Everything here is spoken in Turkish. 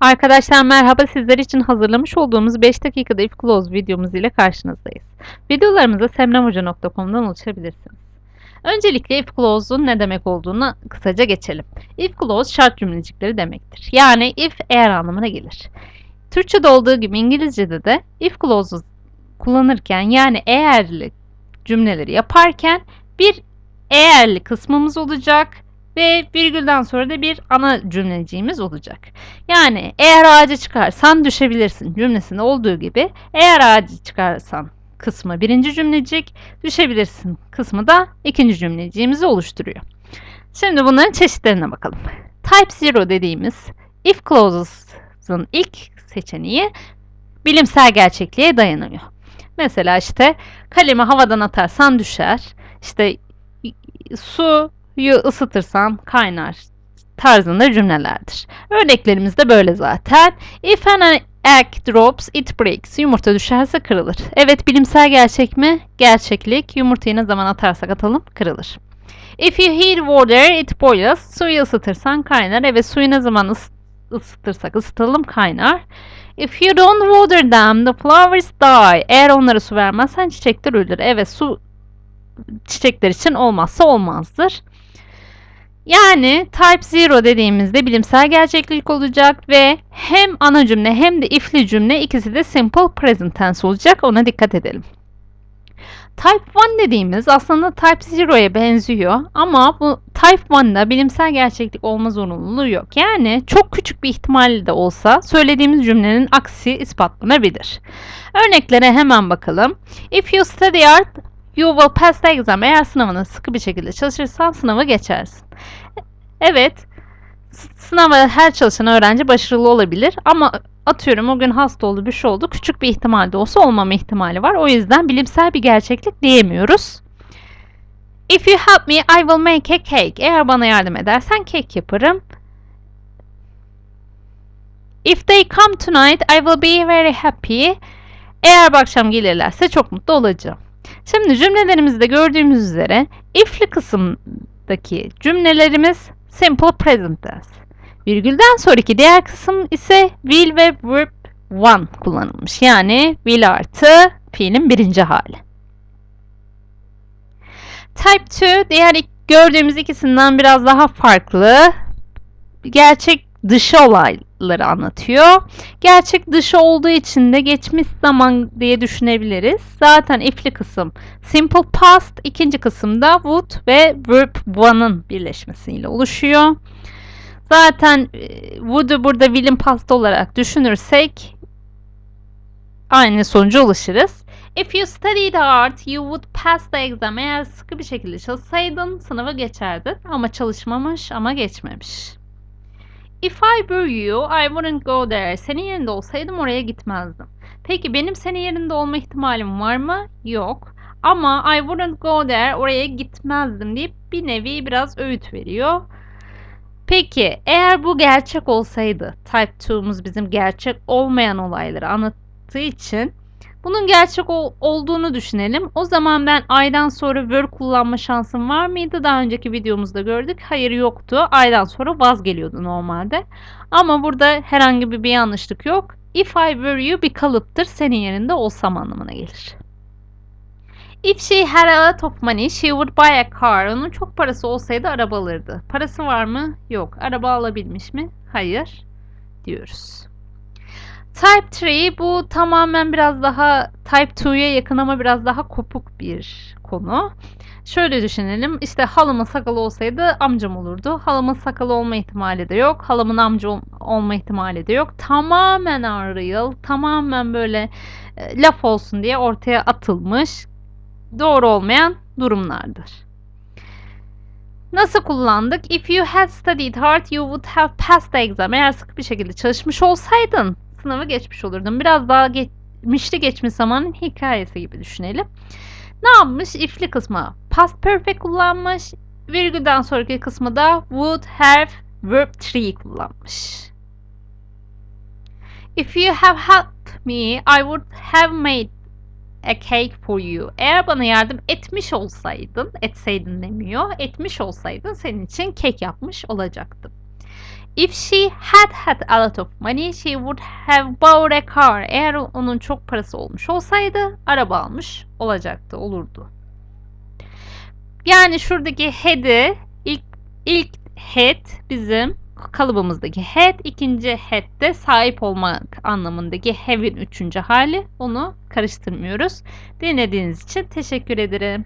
Arkadaşlar merhaba sizler için hazırlamış olduğumuz 5 dakikada if clause videomuz ile karşınızdayız. Videolarımıza semramhoca.com'dan ulaşabilirsiniz. Öncelikle if clause'un ne demek olduğunu kısaca geçelim. If clause şart cümlecikleri demektir. Yani if eğer anlamına gelir. Türkçe'de olduğu gibi İngilizce'de de if clause'u kullanırken yani eğerli cümleleri yaparken bir eğerli kısmımız olacak ve virgülden sonra da bir ana cümleciğimiz olacak. Yani eğer ağaca çıkarsan düşebilirsin cümlesinde olduğu gibi eğer ağaca çıkarsan kısmı birinci cümlecik, düşebilirsin kısmı da ikinci cümleciğimizi oluşturuyor. Şimdi bunların çeşitlerine bakalım. Type 0 dediğimiz if clauses'ın ilk seçeneği bilimsel gerçekliğe dayanıyor. Mesela işte kalemi havadan atarsan düşer. İşte suyu ısıtırsan kaynar tarzında cümlelerdir. Örneklerimiz de böyle zaten. If an egg drops, it breaks. Yumurta düşerse kırılır. Evet bilimsel gerçek mi? Gerçeklik. Yumurtayı ne zaman atarsak atalım kırılır. If you heat water, it boils. Suyu ısıtırsan kaynar. Evet suyu ne zaman ıs ısıtırsak ısıtalım kaynar. If you don't water them, the flowers die. Eğer onlara su vermezsen çiçekler ölür. Evet su çiçekler için olmazsa olmazdır. Yani type 0 dediğimizde bilimsel gerçeklik olacak ve hem ana cümle hem de if'li cümle ikisi de simple present tense olacak. Ona dikkat edelim. Type 1 dediğimiz aslında Type 0'ya benziyor ama bu Type 1'da bilimsel gerçeklik olma zorunluluğu yok. Yani çok küçük bir ihtimalle de olsa söylediğimiz cümlenin aksi ispatlanabilir. Örneklere hemen bakalım. If you study art, you will pass the exam. Eğer sınavına sıkı bir şekilde çalışırsan sınavı geçersin. Evet, sınava her çalışan öğrenci başarılı olabilir ama atıyorum o gün hasta oldu bir şey oldu küçük bir ihtimalde olsa olmama ihtimali var. O yüzden bilimsel bir gerçeklik diyemiyoruz. If you help me I will make a cake. Eğer bana yardım edersen kek yaparım. If they come tonight I will be very happy. Eğer bu akşam gelirlerse çok mutlu olacağım. Şimdi cümlelerimizde gördüğümüz üzere if'li kısımdaki cümlelerimiz simple present tense. Virgülden sonraki diğer kısım ise will ve verb one kullanılmış. Yani will artı fiilin birinci hali. Type 2 diğer gördüğümüz ikisinden biraz daha farklı. Gerçek dışı olayları anlatıyor. Gerçek dışı olduğu için de geçmiş zaman diye düşünebiliriz. Zaten if'li kısım simple past, ikinci kısımda would ve verb one'ın birleşmesiyle oluşuyor. Zaten e, would'u burada will'in past olarak düşünürsek aynı sonuca ulaşırız. If you studied art, you would pass the exam. Eğer sıkı bir şekilde çalışsaydın sınavı geçerdin. Ama çalışmamış ama geçmemiş. If I were you, I wouldn't go there. Senin yerinde olsaydım oraya gitmezdim. Peki benim senin yerinde olma ihtimalim var mı? Yok. Ama I wouldn't go there, oraya gitmezdim deyip bir nevi biraz öğüt veriyor. Peki eğer bu gerçek olsaydı, Type 2'muz bizim gerçek olmayan olayları anlattığı için bunun gerçek ol, olduğunu düşünelim. O zaman ben I'dan sonra were kullanma şansım var mıydı? Daha önceki videomuzda gördük. Hayır yoktu. I'dan sonra was geliyordu normalde. Ama burada herhangi bir, bir yanlışlık yok. If I were you bir kalıptır. Senin yerinde olsam anlamına gelir. If she had a lot of money, she would buy a car. Onun çok parası olsaydı araba alırdı. Parası var mı? Yok. Araba alabilmiş mi? Hayır. Diyoruz. Type 3 bu tamamen biraz daha Type 2'ye yakın ama biraz daha kopuk bir konu. Şöyle düşünelim. İşte halamın sakalı olsaydı amcam olurdu. Halamın sakalı olma ihtimali de yok. Halamın amca ol olma ihtimali de yok. Tamamen unreal, tamamen böyle e, laf olsun diye ortaya atılmış doğru olmayan durumlardır. Nasıl kullandık? If you had studied hard, you would have passed the exam. Eğer sıkı bir şekilde çalışmış olsaydın sınavı geçmiş olurdun. Biraz daha geçmişti geçmiş zamanın hikayesi gibi düşünelim. Ne yapmış? If'li kısmı past perfect kullanmış. Virgülden sonraki kısmı da would have verb 3 kullanmış. If you have helped me, I would have made a cake for you. Eğer bana yardım etmiş olsaydın, etseydin demiyor, etmiş olsaydın senin için kek yapmış olacaktım. If she had had a lot of money, she would have bought a car. Eğer onun çok parası olmuş olsaydı araba almış olacaktı, olurdu. Yani şuradaki had'i ilk ilk had bizim kalıbımızdaki had, ikinci had de sahip olmak anlamındaki have'in üçüncü hali. Onu karıştırmıyoruz. Dinlediğiniz için teşekkür ederim.